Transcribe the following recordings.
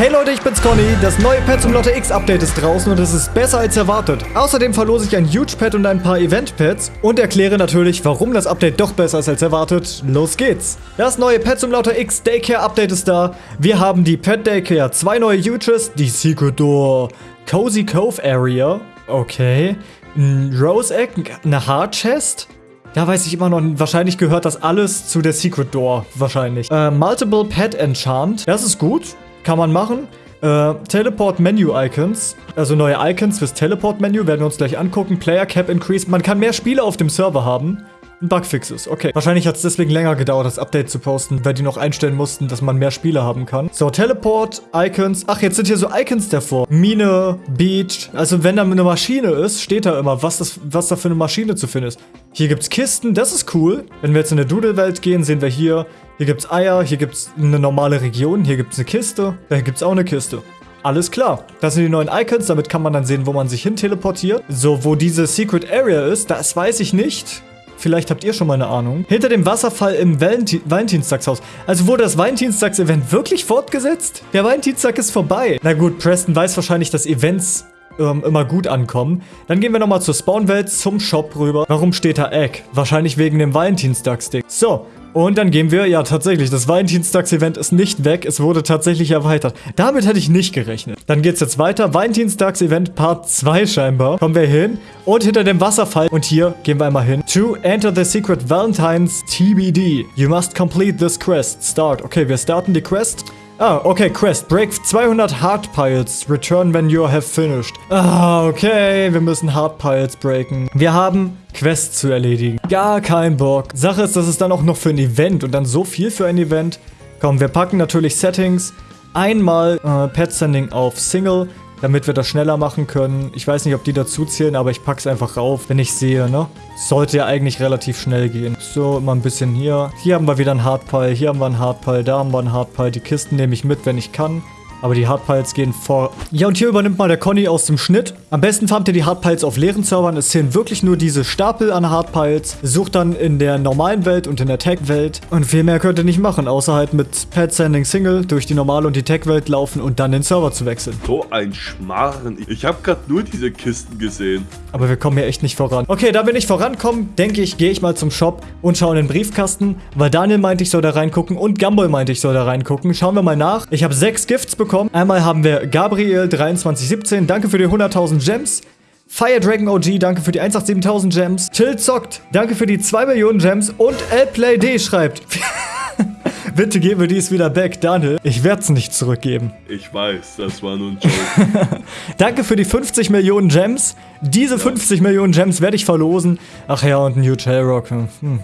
Hey Leute, ich bin's Conny. Das neue Pet zum Lotte X Update ist draußen und es ist besser als erwartet. Außerdem verlose ich ein Huge Pet und ein paar Event Pets und erkläre natürlich, warum das Update doch besser ist als erwartet. Los geht's. Das neue Pet zum Lotte X Daycare Update ist da. Wir haben die Pet Daycare, zwei neue Huges, die Secret Door, Cozy Cove Area, okay, ein Rose Egg, eine Hard Chest, da weiß ich immer noch, wahrscheinlich gehört das alles zu der Secret Door, wahrscheinlich. Äh, Multiple Pet Enchant, das ist gut. Kann man machen. Äh, Teleport Menu Icons, also neue Icons fürs Teleport Menü, werden wir uns gleich angucken. Player Cap Increase, man kann mehr Spiele auf dem Server haben. Bugfixes, okay. Wahrscheinlich hat es deswegen länger gedauert, das Update zu posten, weil die noch einstellen mussten, dass man mehr Spiele haben kann. So, Teleport, Icons. Ach, jetzt sind hier so Icons davor. Mine, Beach. Also wenn da eine Maschine ist, steht da immer, was, das, was da für eine Maschine zu finden ist. Hier gibt es Kisten, das ist cool. Wenn wir jetzt in der Doodle-Welt gehen, sehen wir hier, hier gibt es Eier, hier gibt es eine normale Region, hier gibt es eine Kiste, da gibt es auch eine Kiste. Alles klar. Das sind die neuen Icons, damit kann man dann sehen, wo man sich hin teleportiert. So, wo diese Secret Area ist, das weiß ich nicht. Vielleicht habt ihr schon mal eine Ahnung. Hinter dem Wasserfall im Valentin Valentinstagshaus. Also wurde das Valentinstags-Event wirklich fortgesetzt? Der Valentinstag ist vorbei. Na gut, Preston weiß wahrscheinlich, dass Events ähm, immer gut ankommen. Dann gehen wir nochmal zur Spawnwelt, zum Shop rüber. Warum steht da Egg? Wahrscheinlich wegen dem Valentinstagsding. So, und dann gehen wir, ja tatsächlich, das Valentinstags-Event ist nicht weg, es wurde tatsächlich erweitert. Damit hätte ich nicht gerechnet. Dann geht's jetzt weiter, Valentinstags-Event Part 2 scheinbar. Kommen wir hin und hinter dem Wasserfall, und hier gehen wir einmal hin. To enter the secret Valentine's TBD. You must complete this quest. Start. Okay, wir starten die Quest. Ah, okay, Quest. Break 200 Hard Piles. Return when you have finished. Ah, okay, wir müssen Hard Piles breaken. Wir haben Quests zu erledigen. Gar kein Bock. Sache ist, das ist dann auch noch für ein Event und dann so viel für ein Event. Komm, wir packen natürlich Settings. Einmal äh, Pet Sending auf Single damit wir das schneller machen können. Ich weiß nicht, ob die dazu zählen, aber ich pack's einfach rauf, wenn ich sehe, ne? Sollte ja eigentlich relativ schnell gehen. So, immer ein bisschen hier. Hier haben wir wieder einen Hardpile, hier haben wir einen Hardpile, da haben wir einen Hardpile. Die Kisten nehme ich mit, wenn ich kann. Aber die Hardpiles gehen vor. Ja, und hier übernimmt mal der Conny aus dem Schnitt. Am besten farmt ihr die Hardpiles auf leeren Servern. Es zählen wirklich nur diese Stapel an Hardpiles. Sucht dann in der normalen Welt und in der Tech-Welt. Und viel mehr könnt ihr nicht machen, außer halt mit Pad Sending Single durch die normale und die Tech-Welt laufen und dann den Server zu wechseln. So ein Schmarren. Ich habe gerade nur diese Kisten gesehen. Aber wir kommen hier echt nicht voran. Okay, da wir nicht vorankommen, denke ich, gehe ich mal zum Shop und schaue in den Briefkasten. Weil Daniel meinte, ich soll da reingucken und Gumball meinte, ich soll da reingucken. Schauen wir mal nach. Ich habe sechs Gifts bekommen bekommen. Einmal haben wir Gabriel2317, danke für die 100.000 Gems. Fire Dragon OG, danke für die 187.000 Gems. Till zockt, danke für die 2 Millionen Gems. Und LPlayD schreibt... Bitte geben wir dies wieder back, Daniel. Ich werde es nicht zurückgeben. Ich weiß, das war nur ein Joke. Danke für die 50 Millionen Gems. Diese ja. 50 Millionen Gems werde ich verlosen. Ach ja, und ein Huge Hellrock. Hm.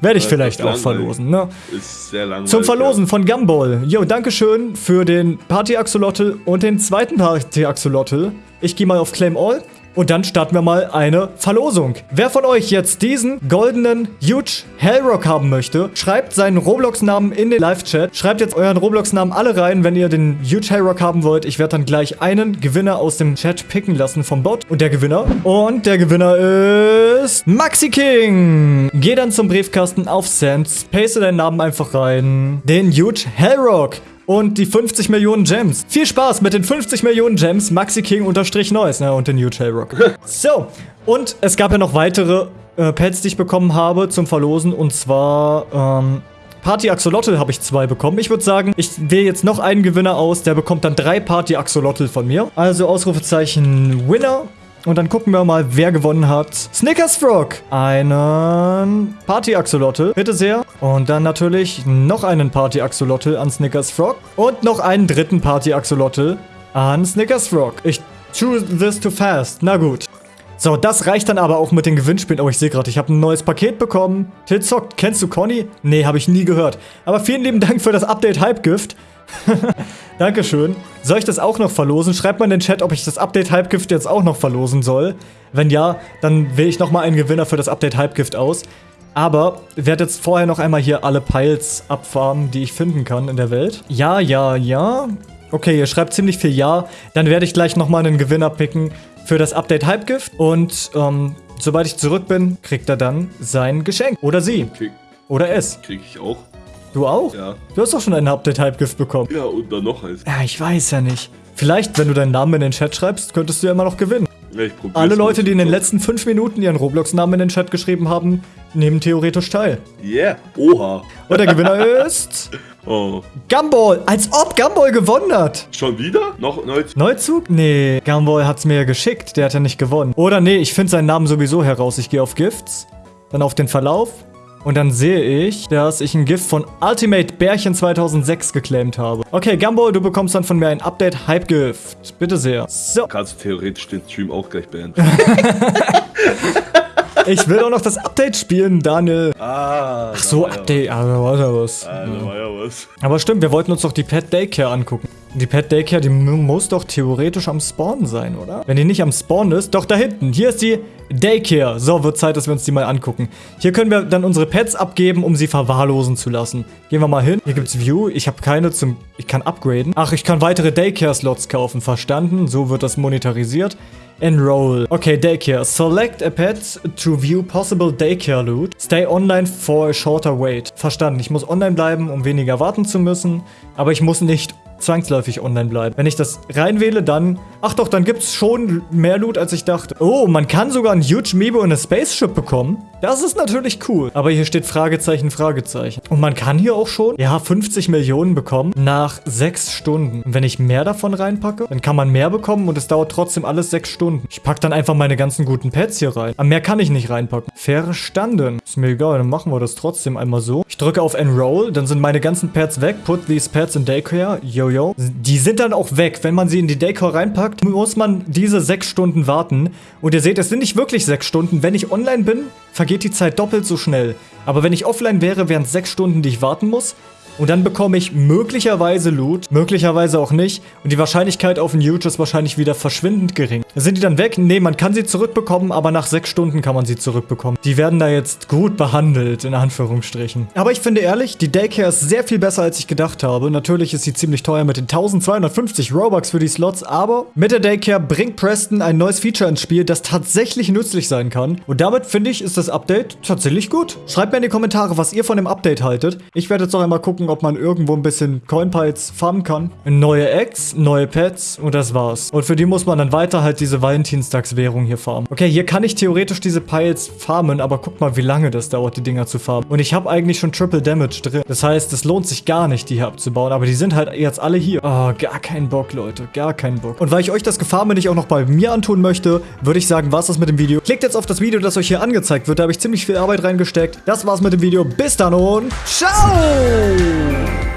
Werde ich ja, vielleicht auch verlosen, ne? Ist sehr langweilig. Zum Verlosen ja. von Gumball. Jo, Dankeschön für den Party-Axolotl und den zweiten Party-Axolotl. Ich gehe mal auf Claim All. Und dann starten wir mal eine Verlosung. Wer von euch jetzt diesen goldenen Huge Hellrock haben möchte, schreibt seinen Roblox-Namen in den Live-Chat. Schreibt jetzt euren Roblox-Namen alle rein, wenn ihr den Huge Hellrock haben wollt. Ich werde dann gleich einen Gewinner aus dem Chat picken lassen vom Bot. Und der Gewinner? Und der Gewinner ist Maxi King. Geh dann zum Briefkasten auf Sands, paste deinen Namen einfach rein. Den Huge Hellrock und die 50 Millionen Gems. Viel Spaß mit den 50 Millionen Gems, Maxi King unterstrich Neues, ne, und den New Rock. so, und es gab ja noch weitere äh, Pets, die ich bekommen habe zum Verlosen, und zwar, ähm, Party Axolotl habe ich zwei bekommen. Ich würde sagen, ich wähle jetzt noch einen Gewinner aus. Der bekommt dann drei Party Axolotl von mir. Also Ausrufezeichen Winner. Und dann gucken wir mal, wer gewonnen hat. Snickers Frog. Einen Party-Axolotl. Bitte sehr. Und dann natürlich noch einen Party-Axolotl an Snickers Frog. Und noch einen dritten Party-Axolotl an Snickers Frog. Ich choose this too fast. Na gut. So, das reicht dann aber auch mit den Gewinnspielen. Oh, ich sehe gerade, ich habe ein neues Paket bekommen. Tilzock, kennst du Conny? Nee, habe ich nie gehört. Aber vielen lieben Dank für das Update Hypegift. Dankeschön. Soll ich das auch noch verlosen? Schreibt mal in den Chat, ob ich das Update Hypegift jetzt auch noch verlosen soll. Wenn ja, dann wähle ich nochmal einen Gewinner für das Update Hypegift aus. Aber werde jetzt vorher noch einmal hier alle Piles abfarmen, die ich finden kann in der Welt. Ja, ja, ja. Okay, ihr schreibt ziemlich viel Ja. Dann werde ich gleich nochmal einen Gewinner picken für das Update Hypegift. Und ähm, sobald ich zurück bin, kriegt er dann sein Geschenk. Oder sie. Krieg Oder es. Krieg ich auch. Du auch? Ja. Du hast doch schon einen Update-Hype-Gift bekommen. Ja, und dann noch eins. Ja, ich weiß ja nicht. Vielleicht, wenn du deinen Namen in den Chat schreibst, könntest du ja immer noch gewinnen. Ja, ich probier's Alle. Leute, die in den letzten fünf Minuten ihren Roblox-Namen in den Chat geschrieben haben, nehmen theoretisch teil. Yeah. Oha. Und der Gewinner ist... Oh. Gumball! Als ob Gumball gewonnen hat! Schon wieder? Noch neu? Neuzug? Nee, Gumball hat's mir ja geschickt, der hat ja nicht gewonnen. Oder nee, ich finde seinen Namen sowieso heraus. Ich gehe auf Gifts, dann auf den Verlauf und dann sehe ich, dass ich ein Gift von Ultimate Bärchen 2006 geclaimt habe. Okay, Gumball, du bekommst dann von mir ein Update-Hype-Gift. Bitte sehr. So, Kannst du theoretisch den Stream auch gleich beenden. ich will auch noch das Update spielen, Daniel. ah. Ach so, Update, aber warte was. Ah, da war ja was. Aber stimmt, wir wollten uns doch die Pet Daycare angucken. Die Pet Daycare, die mu- muss doch theoretisch am Spawn sein, oder? Wenn die nicht am Spawn ist, doch da hinten. Hier ist die Daycare. So, wird Zeit, dass wir uns die mal angucken. Hier können wir dann unsere Pets abgeben, um sie verwahrlosen zu lassen. Gehen wir mal hin. Hier gibt's View. Ich habe keine zum... Ich kann upgraden. Ach, ich kann weitere Daycare-Slots kaufen. Verstanden. So wird das monetarisiert. Enroll. Okay, Daycare. Select a pet to view possible Daycare loot. Stay online for a shorter wait. Verstanden. Ich muss online bleiben, um weniger warten zu müssen. Aber ich muss nicht zwangsläufig online bleiben. Wenn ich das reinwähle, dann... Ach doch, dann gibt's schon mehr Loot, als ich dachte. Oh, man kann sogar ein Huge Meebo und eine Spaceship bekommen. Das ist natürlich cool. Aber hier steht Fragezeichen, Fragezeichen. Und man kann hier auch schon, ja, 50 Millionen bekommen nach 6 Stunden. Und wenn ich mehr davon reinpacke, dann kann man mehr bekommen und es dauert trotzdem alles 6 Stunden. Ich pack dann einfach meine ganzen guten Pets hier rein. Aber mehr kann ich nicht reinpacken. Verstanden. Ist mir egal, dann machen wir das trotzdem einmal so. Ich drücke auf Enroll, dann sind meine ganzen Pets weg. Put these pets in Daycare. Yo, yo. Die sind dann auch weg. Wenn man sie in die Daycare reinpackt, muss man diese 6 Stunden warten. Und ihr seht, es sind nicht wirklich 6 Stunden. Wenn ich online bin, vergeht die Zeit doppelt so schnell. Aber wenn ich offline wäre, wären es 6 Stunden, die ich warten muss. Und dann bekomme ich möglicherweise Loot, möglicherweise auch nicht. Und die Wahrscheinlichkeit auf ein Huge ist wahrscheinlich wieder verschwindend gering. Sind die dann weg? Nee, man kann sie zurückbekommen, aber nach sechs Stunden kann man sie zurückbekommen. Die werden da jetzt gut behandelt, in Anführungsstrichen. Aber ich finde ehrlich, die Daycare ist sehr viel besser, als ich gedacht habe. Natürlich ist sie ziemlich teuer mit den 1250 Robux für die Slots, aber mit der Daycare bringt Preston ein neues Feature ins Spiel, das tatsächlich nützlich sein kann. Und damit finde ich, ist das Update tatsächlich gut. Schreibt mir in die Kommentare, was ihr von dem Update haltet. Ich werde jetzt noch einmal gucken, ob man irgendwo ein bisschen Coinpiles farmen kann. Neue Eggs, neue Pets und das war's. Und für die muss man dann weiter halt diese Valentinstagswährung hier farmen. Okay, hier kann ich theoretisch diese Piles farmen, aber guck mal, wie lange das dauert, die Dinger zu farmen. Und ich habe eigentlich schon Triple Damage drin. Das heißt, es lohnt sich gar nicht, die hier abzubauen. Aber die sind halt jetzt alle hier. Oh, gar keinen Bock, Leute. Gar keinen Bock. Und weil ich euch das Gefarme nicht auch noch bei mir antun möchte, würde ich sagen, war's das mit dem Video. Klickt jetzt auf das Video, das euch hier angezeigt wird. Da habe ich ziemlich viel Arbeit reingesteckt. Das war's mit dem Video. Bis dann und ciao! Ooh.